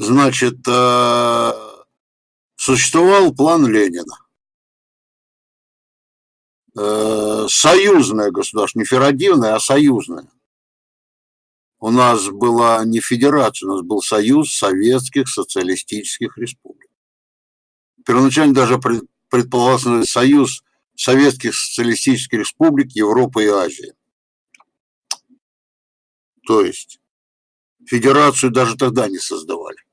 Значит, э, существовал план Ленина. Э, союзное государство, не федеративное, а союзное. У нас была не федерация, у нас был союз советских социалистических республик. Первоначально даже предполагался союз советских социалистических республик Европы и Азии. То есть федерацию даже тогда не создавали.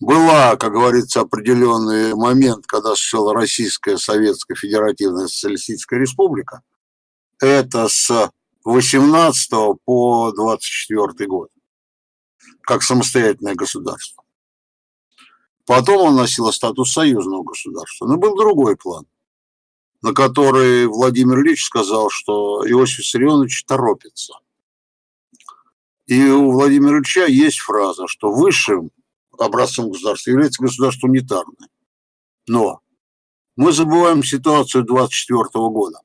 Была, как говорится, определенный момент, когда существовала Российская Советская Федеративная Социалистическая Республика. Это с 18 по 24 год, как самостоятельное государство. Потом он носил статус союзного государства. Но был другой план, на который Владимир Ильич сказал, что Иосиф Виссарионович торопится. И у Владимира Ильича есть фраза, что высшим образцом государства является государство унитарное. Но мы забываем ситуацию 24 года.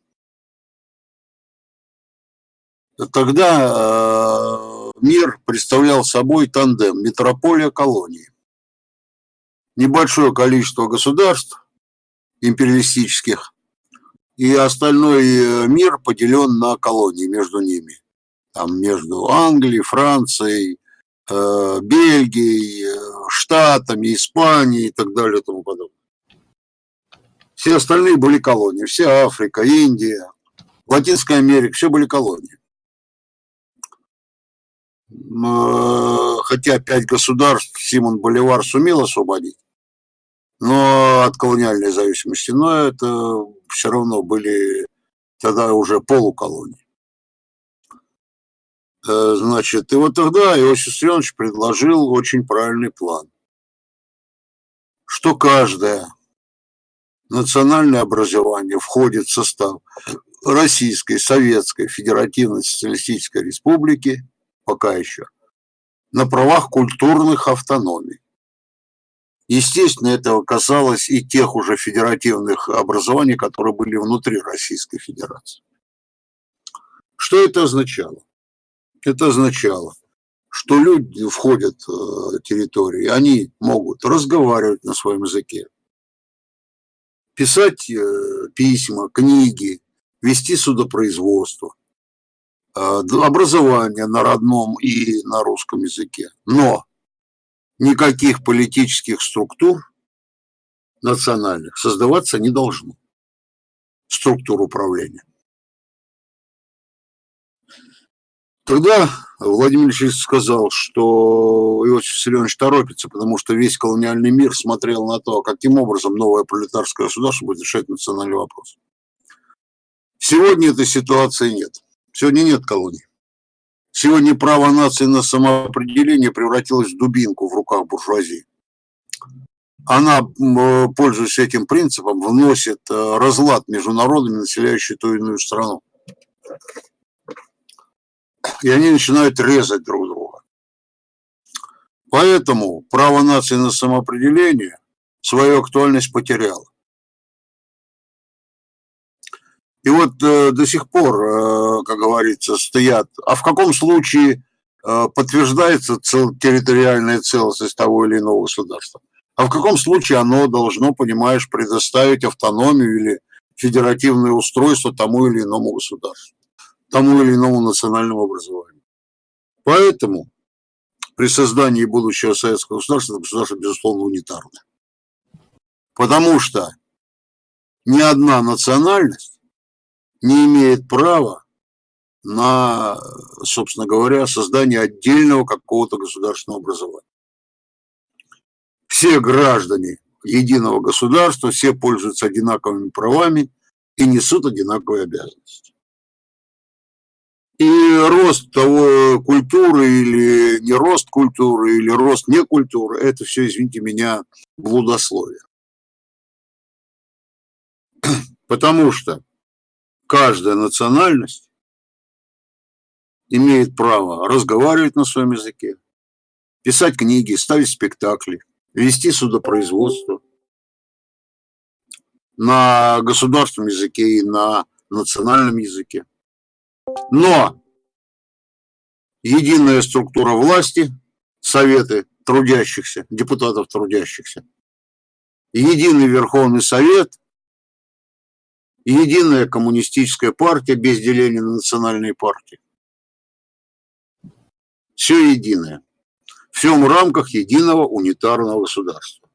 Тогда э, мир представлял собой тандем метрополия-колонии. Небольшое количество государств империалистических, и остальной э, мир поделен на колонии между ними там между Англией, Францией, Бельгией, э, Штатами, Испанией и так далее и тому подобное. Все остальные были колонии, вся Африка, Индия, Латинская Америка, все были колонии. Э, хотя пять государств Симон Боливар сумел освободить, но от колониальной зависимости, но это все равно были тогда уже полуколонии. Э, значит, и вот тогда Иосиф Виссарионович предложил очень правильный план, что каждое национальное образование входит в состав Российской Советской Федеративной Социалистической Республики, пока еще, на правах культурных автономий. Естественно, это касалось и тех уже федеративных образований, которые были внутри Российской Федерации. Что это означало? Это означало, что люди входят в э, территории, они могут разговаривать на своем языке, писать э, письма, книги, вести судопроизводство, э, образование на родном и на русском языке. Но никаких политических структур национальных создаваться не должно. Структур управления. Тогда Владимир Ильич сказал, что Иосиф Виссарионович торопится, потому что весь колониальный мир смотрел на то, каким образом новое пролетарское государство будет решать национальный вопрос. Сегодня этой ситуации нет. Сегодня нет колоний. Сегодня право нации на самоопределение превратилось в дубинку в руках буржуазии. Она, пользуясь этим принципом, вносит э, разлад между народами, населяющими ту или иную страну и они начинают резать друг друга. Поэтому право нации на самоопределение свою актуальность потеряло. И вот э, до сих пор, э, как говорится, стоят, а в каком случае э, подтверждается цел, территориальная целостность того или иного государства? А в каком случае оно должно, понимаешь, предоставить автономию или федеративное устройство тому или иному государству? Тому или иному национальному образованию. Поэтому при создании будущего советского государства государство, безусловно, унитарное. Потому что ни одна национальность не имеет права на, собственно говоря, создание отдельного какого-то государственного образования. Все граждане единого государства, все пользуются одинаковыми правами и несут одинаковые обязанности. И рост того культуры или не рост культуры, или рост не культуры, это все, извините меня, блудословие. Потому что каждая национальность имеет право разговаривать на своем языке, писать книги, ставить спектакли, вести судопроизводство на государственном языке и на национальном языке. Но единая структура власти советы трудящихся, депутатов трудящихся, единый Верховный Совет, единая коммунистическая партия без деления на национальные партии. Все единое. Все в рамках единого унитарного государства.